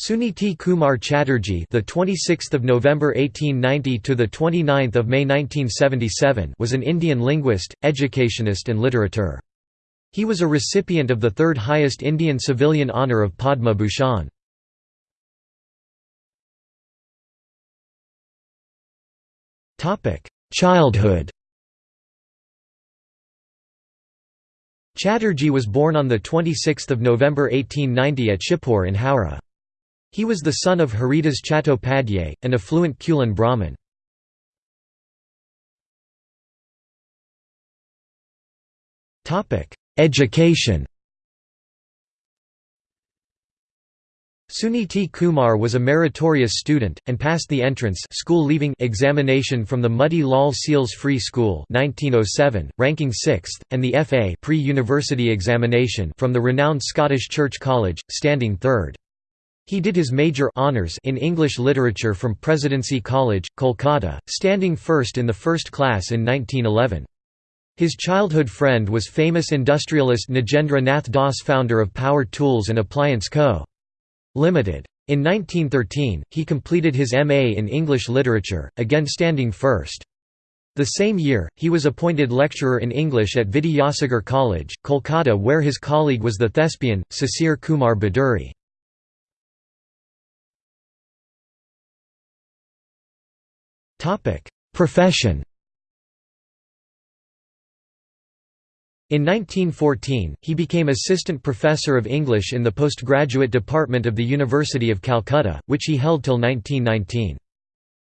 Suniti Kumar Chatterjee, the 26th of November 1890 to the 29th of May 1977, was an Indian linguist, educationist and literateur. He was a recipient of the third highest Indian civilian honour of Padma Bhushan. Topic: Childhood. Chatterjee was born on the 26th of November 1890 at Shibpur in Howrah. He was the son of Haridas Chattopadhyay, an affluent Kulin Brahmin. Education Suniti Kumar was a meritorious student, and passed the entrance school leaving examination from the Motilal Seal's Free School 1907, ranking 6th, and the FA pre-university examination from the renowned Scottish Church College, standing 3rd. He did his major honors in English literature from Presidency College, Kolkata, standing first in the first class in 1911. His childhood friend was famous industrialist Nagendra Nath Das founder of Power Tools and Appliance Co. Limited. In 1913, he completed his M.A. in English literature, again standing first. The same year, he was appointed lecturer in English at Vidyasagar College, Kolkata where his colleague was the thespian, Sisir Kumar Bhaduri. Profession In 1914, he became assistant professor of English in the postgraduate department of the University of Calcutta, which he held till 1919.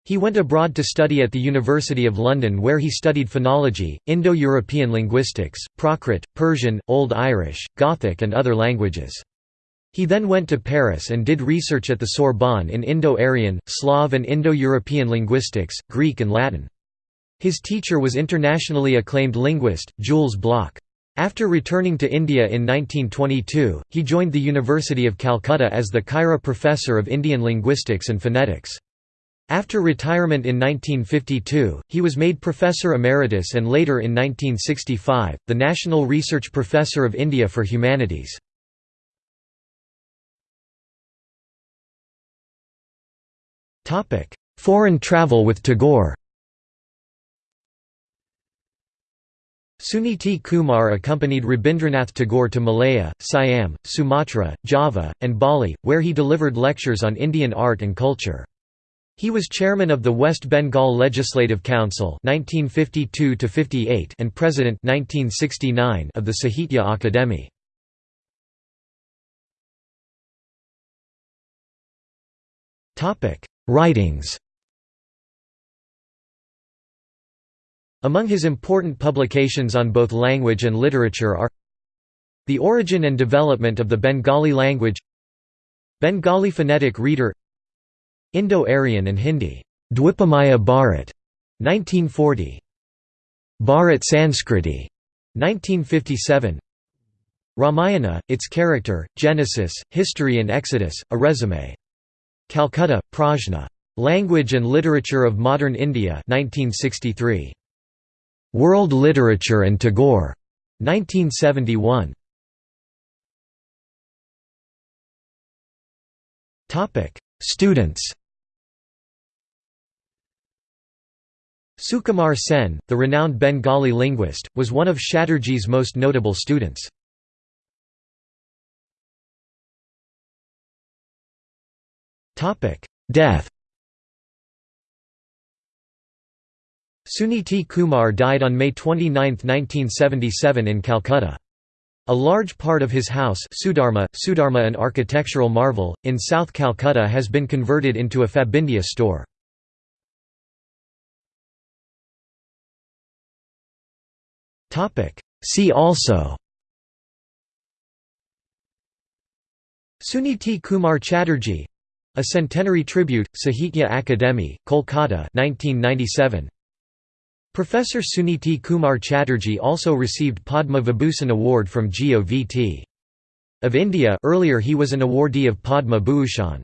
He went abroad to study at the University of London where he studied phonology, Indo-European linguistics, Prakrit, Persian, Old Irish, Gothic and other languages. He then went to Paris and did research at the Sorbonne in Indo-Aryan, Slav and Indo-European linguistics, Greek and Latin. His teacher was internationally acclaimed linguist, Jules Bloch. After returning to India in 1922, he joined the University of Calcutta as the Khaira Professor of Indian Linguistics and Phonetics. After retirement in 1952, he was made Professor Emeritus and later in 1965, the National Research Professor of India for Humanities. Foreign travel with Tagore Suniti Kumar accompanied Rabindranath Tagore to Malaya, Siam, Sumatra, Java, and Bali, where he delivered lectures on Indian art and culture. He was chairman of the West Bengal Legislative Council 1952 and president 1969 of the Sahitya Akademi. Writings. Among his important publications on both language and literature are The Origin and Development of the Bengali Language Bengali Phonetic Reader Indo-Aryan and Hindi Dwipamaya Bharat 1940 Bharat Sanskriti 1957 Ramayana, its character, Genesis, history and Exodus, a resume Calcutta, Prajna. Language and Literature of Modern India 1963. World Literature and Tagore. 1971. Topic: Students. Sukumar Sen, the renowned Bengali linguist, was one of Chatterjee's most notable students. Death Suniti Kumar died on May 29, 1977 in Calcutta. A large part of his house Sudharma, Sudharma an architectural marvel, in South Calcutta has been converted into a Fabindia store. See also Suniti Kumar Chatterjee a Centenary Tribute, Sahitya Akademi, Kolkata 1997. Professor Suniti Kumar Chatterjee also received Padma Vibhushan Award from GOVT. Of India earlier he was an awardee of Padma Bhushan.